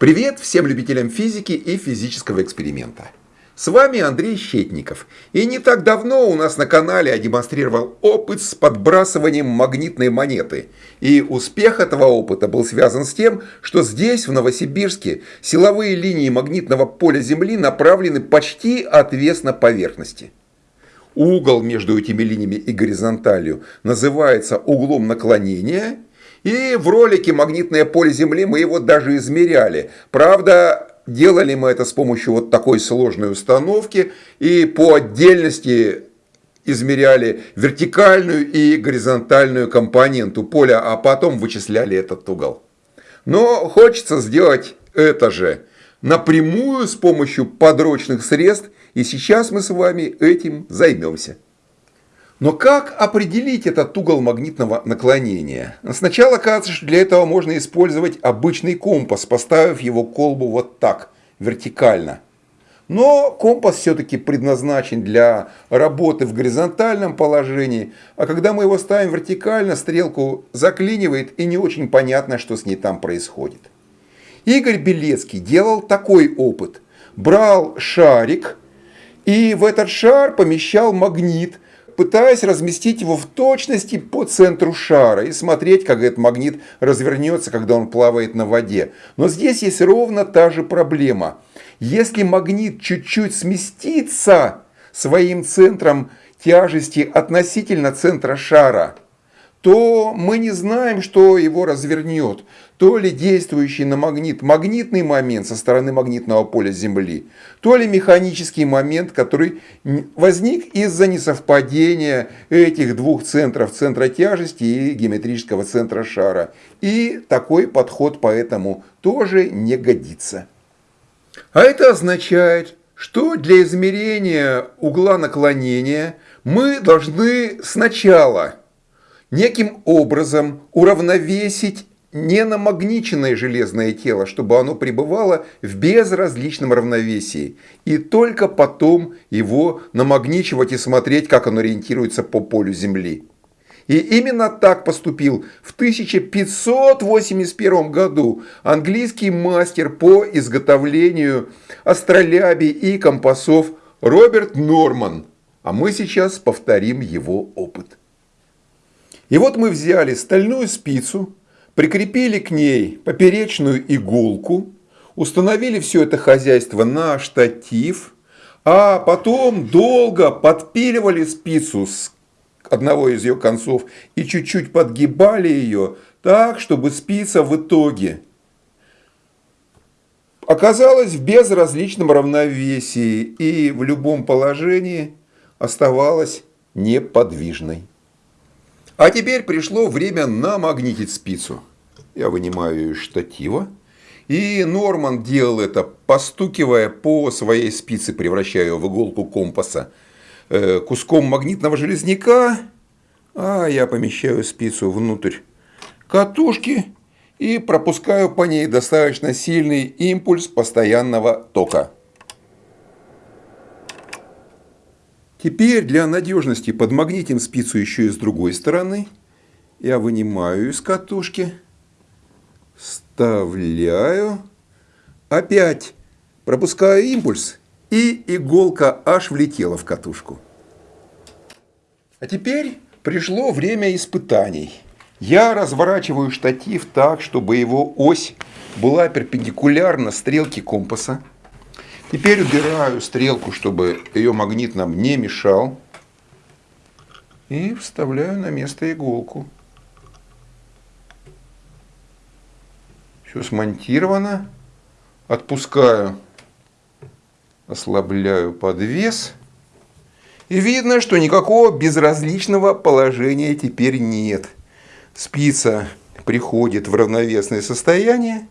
Привет всем любителям физики и физического эксперимента. С вами Андрей Щетников. И не так давно у нас на канале я демонстрировал опыт с подбрасыванием магнитной монеты. И успех этого опыта был связан с тем, что здесь, в Новосибирске, силовые линии магнитного поля Земли направлены почти отвесно поверхности. Угол между этими линиями и горизонталью называется углом наклонения – и в ролике «Магнитное поле Земли» мы его даже измеряли. Правда, делали мы это с помощью вот такой сложной установки и по отдельности измеряли вертикальную и горизонтальную компоненту поля, а потом вычисляли этот угол. Но хочется сделать это же напрямую с помощью подручных средств, и сейчас мы с вами этим займемся. Но как определить этот угол магнитного наклонения? Сначала кажется, что для этого можно использовать обычный компас, поставив его колбу вот так, вертикально. Но компас все-таки предназначен для работы в горизонтальном положении, а когда мы его ставим вертикально, стрелку заклинивает и не очень понятно, что с ней там происходит. Игорь Белецкий делал такой опыт. Брал шарик и в этот шар помещал магнит – пытаясь разместить его в точности по центру шара и смотреть, как этот магнит развернется, когда он плавает на воде. Но здесь есть ровно та же проблема. Если магнит чуть-чуть сместится своим центром тяжести относительно центра шара, то мы не знаем, что его развернет. То ли действующий на магнит магнитный момент со стороны магнитного поля Земли, то ли механический момент, который возник из-за несовпадения этих двух центров, центра тяжести и геометрического центра шара. И такой подход поэтому тоже не годится. А это означает, что для измерения угла наклонения мы должны сначала неким образом уравновесить ненамагниченное железное тело, чтобы оно пребывало в безразличном равновесии. И только потом его намагничивать и смотреть, как оно ориентируется по полю Земли. И именно так поступил в 1581 году английский мастер по изготовлению астролябий и компасов Роберт Норман. А мы сейчас повторим его опыт. И вот мы взяли стальную спицу, прикрепили к ней поперечную иголку, установили все это хозяйство на штатив, а потом долго подпиливали спицу с одного из ее концов и чуть-чуть подгибали ее так, чтобы спица в итоге оказалась в безразличном равновесии и в любом положении оставалась неподвижной. А теперь пришло время намагнитить спицу. Я вынимаю ее из штатива. И Норман делал это, постукивая по своей спице, превращая ее в иголку компаса, э, куском магнитного железняка. А я помещаю спицу внутрь катушки и пропускаю по ней достаточно сильный импульс постоянного тока. Теперь для надежности подмагнитим спицу еще и с другой стороны. Я вынимаю из катушки, вставляю, опять пропускаю импульс, и иголка аж влетела в катушку. А теперь пришло время испытаний. Я разворачиваю штатив так, чтобы его ось была перпендикулярна стрелке компаса. Теперь убираю стрелку, чтобы ее магнит нам не мешал. И вставляю на место иголку. Все смонтировано. Отпускаю, ослабляю подвес. И видно, что никакого безразличного положения теперь нет. Спица приходит в равновесное состояние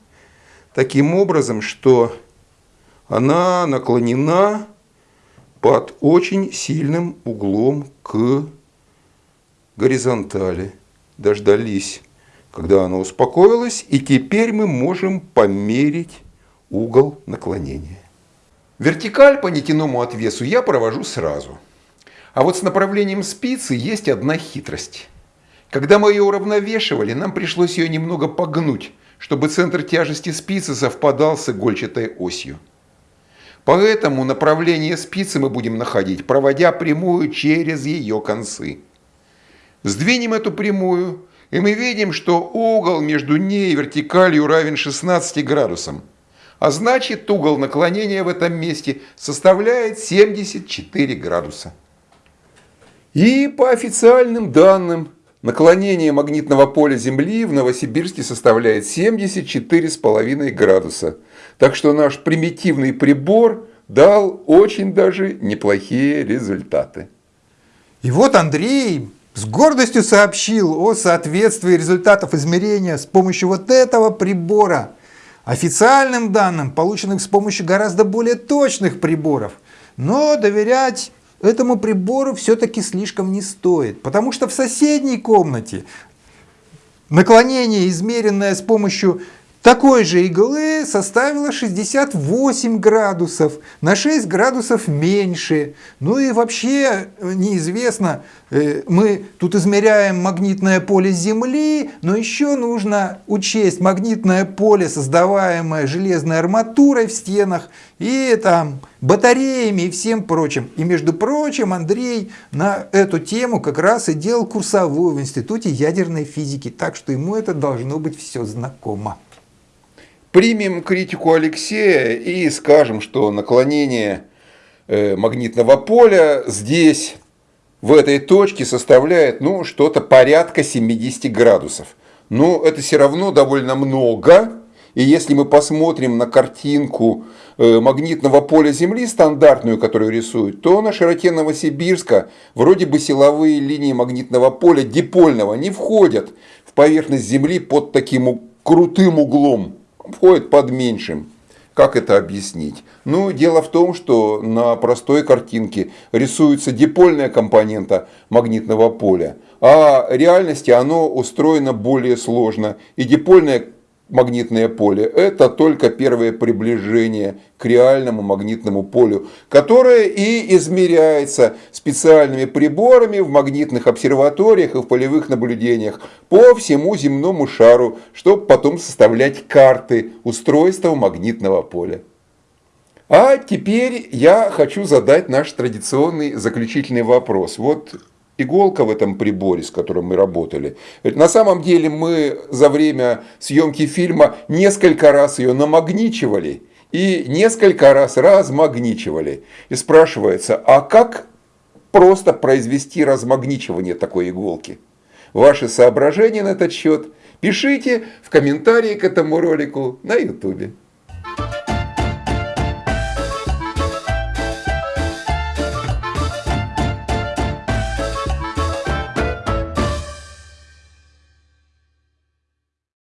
таким образом, что она наклонена под очень сильным углом к горизонтали. Дождались, когда она успокоилась, и теперь мы можем померить угол наклонения. Вертикаль по нетяному отвесу я провожу сразу. А вот с направлением спицы есть одна хитрость. Когда мы ее уравновешивали, нам пришлось ее немного погнуть, чтобы центр тяжести спицы совпадал с игольчатой осью. Поэтому направление спицы мы будем находить, проводя прямую через ее концы. Сдвинем эту прямую, и мы видим, что угол между ней и вертикалью равен 16 градусам. А значит, угол наклонения в этом месте составляет 74 градуса. И по официальным данным, наклонение магнитного поля Земли в Новосибирске составляет 74,5 градуса. Так что наш примитивный прибор дал очень даже неплохие результаты. И вот Андрей с гордостью сообщил о соответствии результатов измерения с помощью вот этого прибора официальным данным, полученным с помощью гораздо более точных приборов. Но доверять этому прибору все-таки слишком не стоит, потому что в соседней комнате наклонение, измеренное с помощью такой же иглы составила 68 градусов, на 6 градусов меньше. Ну и вообще э, неизвестно, э, мы тут измеряем магнитное поле Земли, но еще нужно учесть магнитное поле, создаваемое железной арматурой в стенах и там батареями и всем прочим. И между прочим, Андрей на эту тему как раз и делал курсовую в Институте ядерной физики, так что ему это должно быть все знакомо. Примем критику Алексея и скажем, что наклонение э, магнитного поля здесь, в этой точке, составляет ну, что-то порядка 70 градусов. Но это все равно довольно много. И если мы посмотрим на картинку э, магнитного поля Земли, стандартную, которую рисуют, то на широте Новосибирска вроде бы силовые линии магнитного поля дипольного не входят в поверхность Земли под таким крутым углом входит под меньшим. Как это объяснить? Ну, дело в том, что на простой картинке рисуется дипольная компонента магнитного поля, а в реальности оно устроено более сложно. И дипольная магнитное поле. Это только первое приближение к реальному магнитному полю, которое и измеряется специальными приборами в магнитных обсерваториях и в полевых наблюдениях по всему земному шару, чтобы потом составлять карты устройства магнитного поля. А теперь я хочу задать наш традиционный заключительный вопрос. Вот иголка в этом приборе, с которым мы работали. На самом деле мы за время съемки фильма несколько раз ее намагничивали и несколько раз размагничивали. И спрашивается, а как просто произвести размагничивание такой иголки? Ваши соображения на этот счет пишите в комментарии к этому ролику на ютубе.